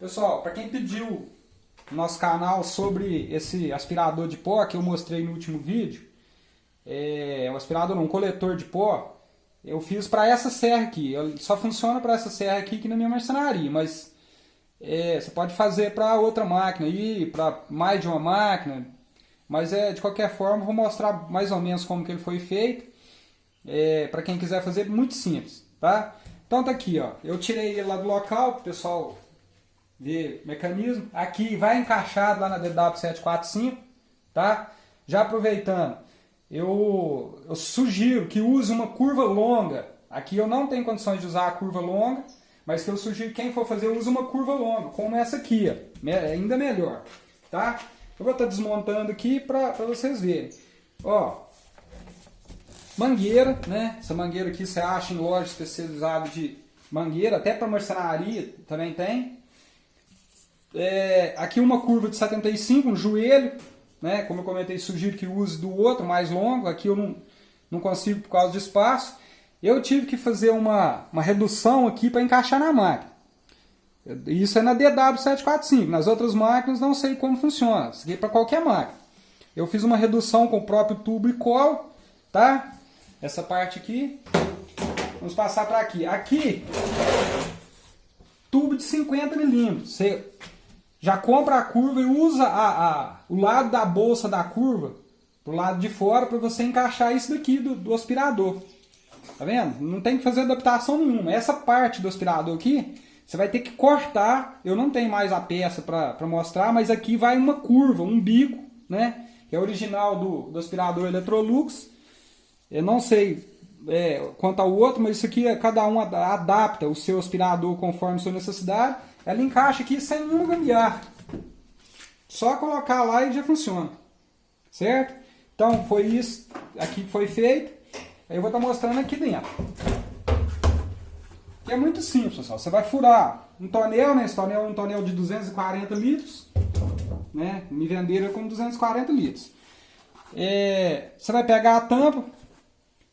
Pessoal, para quem pediu no nosso canal sobre esse aspirador de pó que eu mostrei no último vídeo, é um aspirador, não, um coletor de pó, eu fiz para essa serra aqui. Ele só funciona para essa serra aqui, aqui na minha marcenaria, mas é, você pode fazer para outra máquina aí, para mais de uma máquina, mas é de qualquer forma vou mostrar mais ou menos como que ele foi feito. É, para quem quiser fazer, muito simples, tá? Então tá aqui, ó. Eu tirei ele lá do local, o pessoal ver mecanismo. Aqui vai encaixado lá na DW745, tá? Já aproveitando, eu, eu sugiro que use uma curva longa. Aqui eu não tenho condições de usar a curva longa, mas que eu sugiro que quem for fazer use uma curva longa, como essa aqui, ó. ainda melhor, tá? Eu vou estar tá desmontando aqui para vocês verem. Ó, Mangueira, né? Essa mangueira aqui você acha em loja especializada de mangueira, até para marcenaria também tem. É, aqui uma curva de 75, um joelho, né? Como eu comentei, sugiro que use do outro mais longo. Aqui eu não, não consigo por causa de espaço. Eu tive que fazer uma, uma redução aqui para encaixar na máquina. Isso é na DW745. Nas outras máquinas não sei como funciona. Isso aqui é para qualquer máquina. Eu fiz uma redução com o próprio tubo e colo, tá? essa parte aqui. Vamos passar para aqui. Aqui, tubo de 50 milímetros. Você já compra a curva e usa a, a, o lado da bolsa da curva pro lado de fora para você encaixar isso daqui do, do aspirador. Tá vendo? Não tem que fazer adaptação nenhuma. Essa parte do aspirador aqui, você vai ter que cortar. Eu não tenho mais a peça para mostrar, mas aqui vai uma curva, um bico, né? Que é original do, do aspirador Electrolux. Eu não sei é, quanto ao outro, mas isso aqui é, cada um adapta o seu aspirador conforme sua necessidade. Ela encaixa aqui sem nenhum gambiarra. Só colocar lá e já funciona. Certo? Então foi isso aqui que foi feito. Aí eu vou estar mostrando aqui dentro. Que é muito simples, pessoal. Você vai furar um tonel, né? Esse tonel é um tonel de 240 litros. Né? Me venderam com 240 litros. É, você vai pegar a tampa,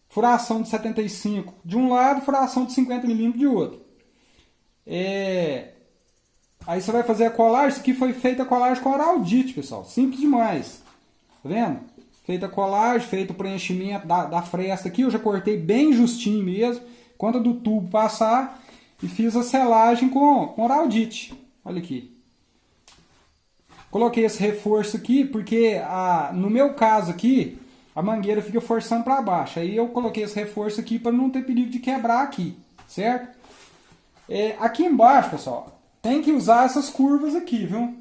furação de 75 de um lado, furação de 50 milímetros de outro. É... Aí você vai fazer a colagem, isso aqui foi feita a colagem com araldite, pessoal, simples demais. Tá vendo? Feita a colagem, feito o preenchimento da, da fresta aqui, eu já cortei bem justinho mesmo, conta do tubo passar, e fiz a selagem com, com araldite. Olha aqui. Coloquei esse reforço aqui, porque a, no meu caso aqui, a mangueira fica forçando para baixo. Aí eu coloquei esse reforço aqui para não ter perigo de quebrar aqui, certo? É, aqui embaixo, pessoal, tem que usar essas curvas aqui, viu?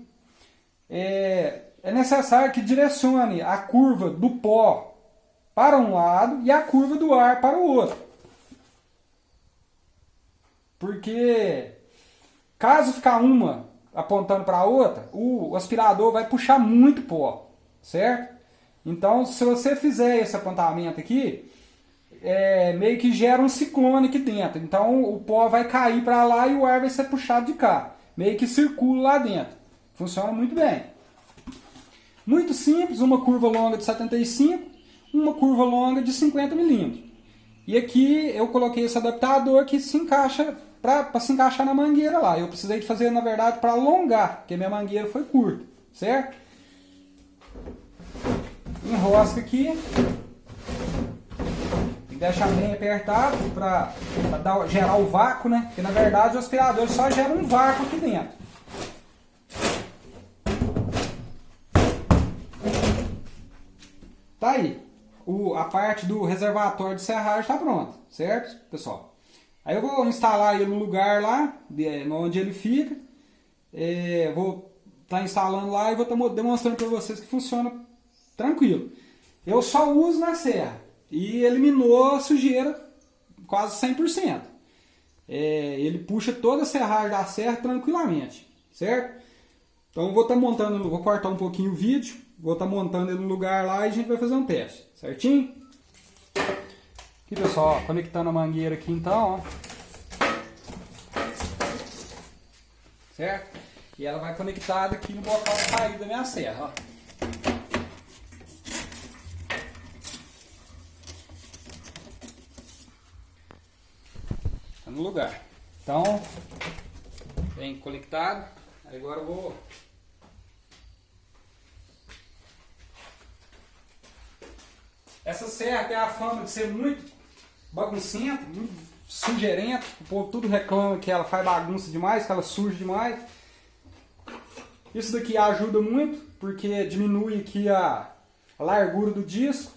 É, é necessário que direcione a curva do pó para um lado e a curva do ar para o outro. Porque caso ficar uma apontando para a outra, o aspirador vai puxar muito pó, certo? Então, se você fizer esse apontamento aqui, é, meio que gera um ciclone aqui dentro. Então, o pó vai cair para lá e o ar vai ser puxado de cá. Meio que circula lá dentro. Funciona muito bem. Muito simples, uma curva longa de 75, uma curva longa de 50 milímetros. E aqui eu coloquei esse adaptador que se encaixa para se encaixar na mangueira lá. Eu precisei de fazer, na verdade, para alongar, porque minha mangueira foi curta, certo? enrosca aqui. Deixa bem apertado para gerar o vácuo, né? Porque na verdade o aspirador só gera um vácuo aqui dentro. Tá aí. O, a parte do reservatório de serragem está pronta, certo, pessoal? Aí eu vou instalar ele no lugar lá, onde ele fica. É, vou estar tá instalando lá e vou estar tá demonstrando para vocês que funciona tranquilo. Eu só uso na serra e eliminou a sujeira quase 100%. É, ele puxa toda a serragem da serra tranquilamente, certo? Então vou estar tá montando, vou cortar um pouquinho o vídeo, vou estar tá montando ele no lugar lá e a gente vai fazer um teste, certinho? Aqui pessoal, conectando a mangueira aqui então, ó. Certo? E ela vai conectada aqui no local de saída da minha serra, ó. No lugar. Então, bem conectado. Agora eu vou Essa serra tem a fama de ser muito baguncenta, muito sugerenta. O povo tudo reclama que ela faz bagunça demais, que ela suja demais. Isso daqui ajuda muito, porque diminui aqui a largura do disco.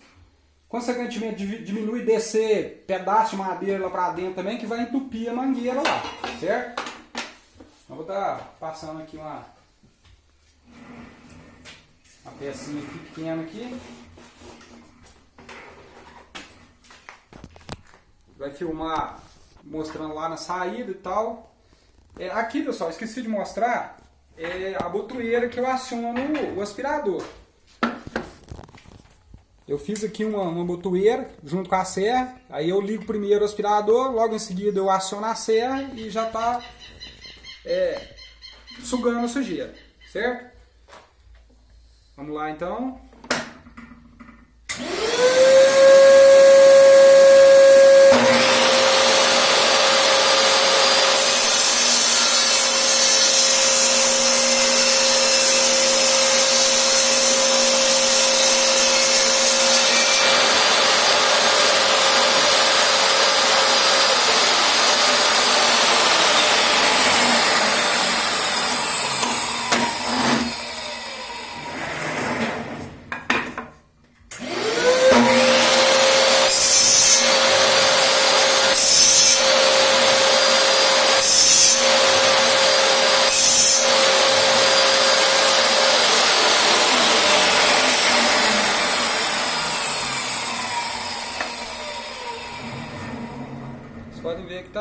Consequentemente, diminui descer pedaço de madeira lá pra dentro também, que vai entupir a mangueira lá, certo? Eu vou estar tá passando aqui uma, uma pecinha pequena aqui. vai filmar mostrando lá na saída e tal. É, aqui, pessoal, esqueci de mostrar é a botoeira que eu aciono o aspirador. Eu fiz aqui uma, uma botoeira junto com a serra, aí eu ligo primeiro o aspirador, logo em seguida eu aciono a serra e já está é, sugando a sujeira, certo? Vamos lá então.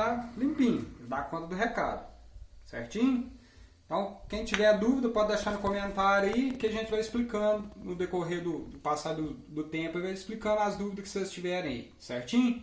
Está limpinho, dá conta do recado, certinho? Então, quem tiver dúvida pode deixar no comentário aí que a gente vai explicando no decorrer do, do passar do, do tempo e vai explicando as dúvidas que vocês tiverem aí, certinho?